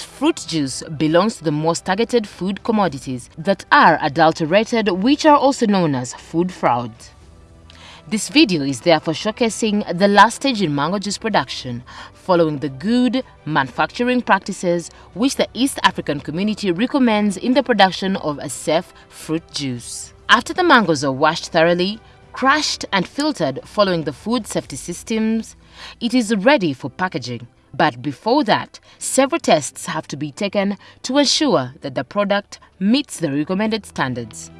fruit juice belongs to the most targeted food commodities that are adulterated which are also known as food fraud. This video is therefore showcasing the last stage in mango juice production following the good manufacturing practices which the East African community recommends in the production of a safe fruit juice. After the mangoes are washed thoroughly, crushed and filtered following the food safety systems, it is ready for packaging. But before that, several tests have to be taken to ensure that the product meets the recommended standards.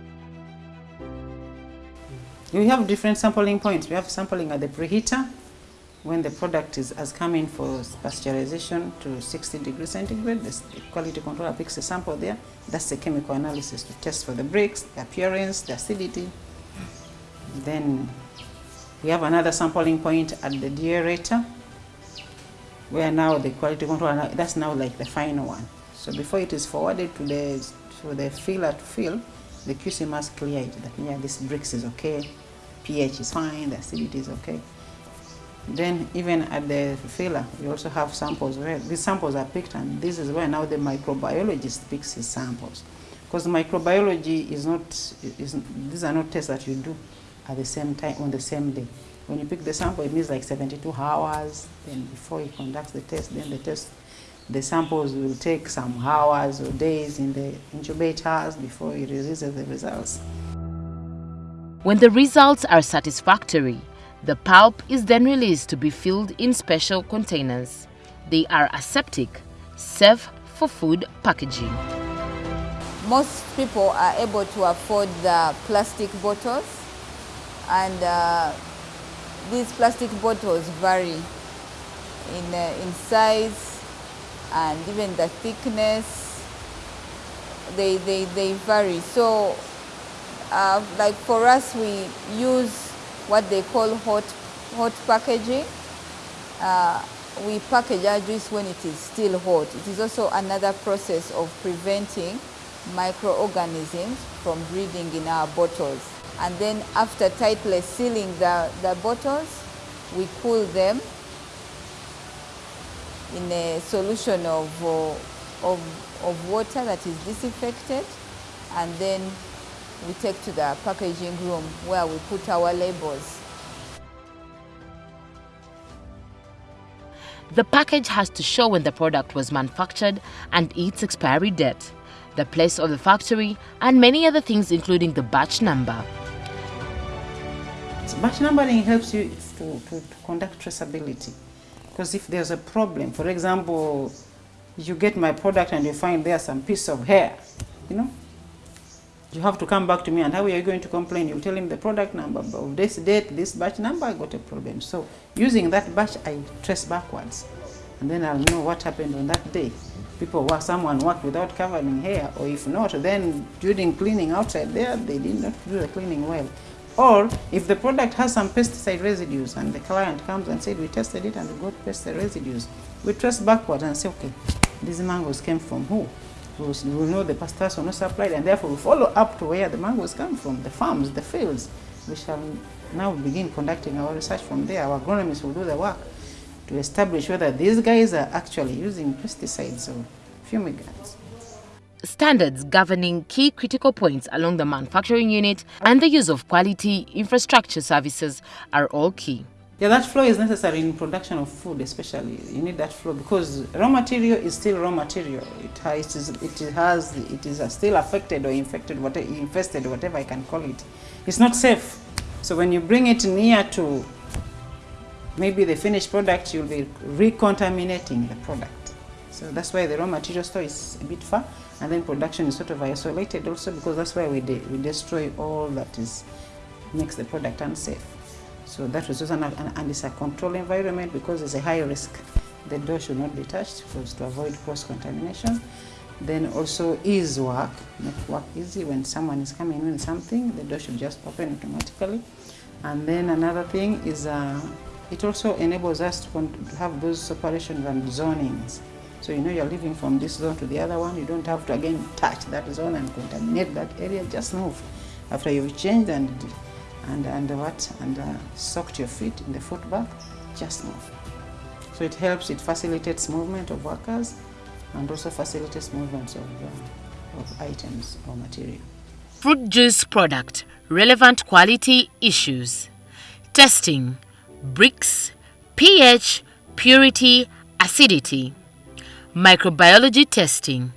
We have different sampling points. We have sampling at the preheater when the product is, has come in for pasteurization to 60 degrees centigrade. The quality controller picks a sample there. That's the chemical analysis to test for the Brix, the appearance, the acidity. Then we have another sampling point at the deaerator where now the quality control, that's now like the final one. So before it is forwarded to the, to the filler to fill, the QC must clear it that yeah, this Brix is okay, pH is fine, the acidity is okay. Then even at the filler, we also have samples where these samples are picked and this is where now the microbiologist picks his samples. Because microbiology is not, is, these are not tests that you do at the same time, on the same day. When you pick the sample, it means like 72 hours, then before he conducts the test, then the test, the samples will take some hours or days in the incubators before he releases the results. When the results are satisfactory, the pulp is then released to be filled in special containers. They are aseptic, safe for food packaging. Most people are able to afford the plastic bottles and uh, these plastic bottles vary in, uh, in size and even the thickness. They, they, they vary. So uh, like for us, we use what they call hot, hot packaging. Uh, we package our juice when it is still hot. It is also another process of preventing microorganisms from breeding in our bottles. And then after tightly sealing the, the bottles, we cool them in a solution of, uh, of, of water that is disinfected and then we take to the packaging room where we put our labels. The package has to show when the product was manufactured and its expiry date, the place of the factory, and many other things including the batch number. Batch numbering helps you to, to, to conduct traceability. Because if there's a problem, for example, you get my product and you find there's some piece of hair, you know, you have to come back to me and how are you going to complain? You tell him the product number of this date, this batch number, I got a problem. So using that batch, I trace backwards. And then I'll know what happened on that day. People work, someone worked without covering hair, or if not, then during cleaning outside there, they did not do the cleaning well. Or if the product has some pesticide residues and the client comes and said, we tested it and we got pesticide residues, we trace backwards and say, okay, these mangoes came from who? we know the pastors were not supplied and therefore we follow up to where the mangoes come from, the farms, the fields. We shall now begin conducting our research from there. Our agronomists will do the work to establish whether these guys are actually using pesticides or fumigants. Standards governing key critical points along the manufacturing unit and the use of quality infrastructure services are all key. Yeah, that flow is necessary in production of food, especially. You need that flow because raw material is still raw material. It has, it has, it is uh, still affected or infected, whatever, infested, whatever I can call it. It's not safe. So when you bring it near to maybe the finished product, you'll be recontaminating the product. So that's why the raw material store is a bit far, and then production is sort of isolated also because that's why we, de we destroy all that is makes the product unsafe. So that was also an, and it's a control environment because there's a high risk. The door should not be touched because to avoid cross-contamination. Then also ease work, make work easy when someone is coming in something, the door should just open automatically. And then another thing is uh, it also enables us to have those separations and zonings. So you know you're living from this zone to the other one, you don't have to again touch that zone and contaminate that area, just move. After you've changed and and, and what and uh, soaked your feet in the foot bath, just move. So it helps, it facilitates movement of workers and also facilitates movements of, uh, of items or material. Fruit juice product, relevant quality issues. Testing, Brix, pH, purity, acidity. Microbiology testing.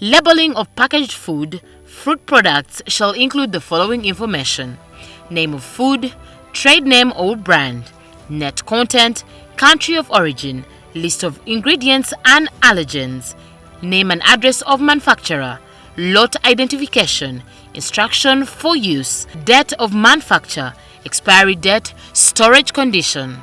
Labeling of packaged food, fruit products shall include the following information. Name of food, trade name or brand, net content, country of origin, list of ingredients and allergens, name and address of manufacturer, lot identification, instruction for use, date of manufacture, expiry date, storage condition.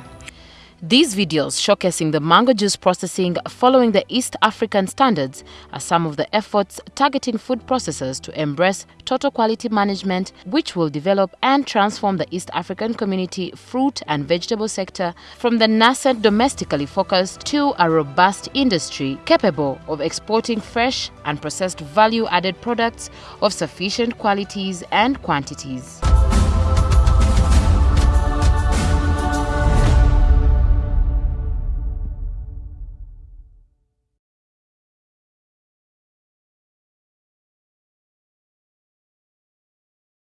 These videos showcasing the mango juice processing following the East African standards are some of the efforts targeting food processors to embrace total quality management which will develop and transform the East African community fruit and vegetable sector from the nascent domestically focused to a robust industry capable of exporting fresh and processed value-added products of sufficient qualities and quantities.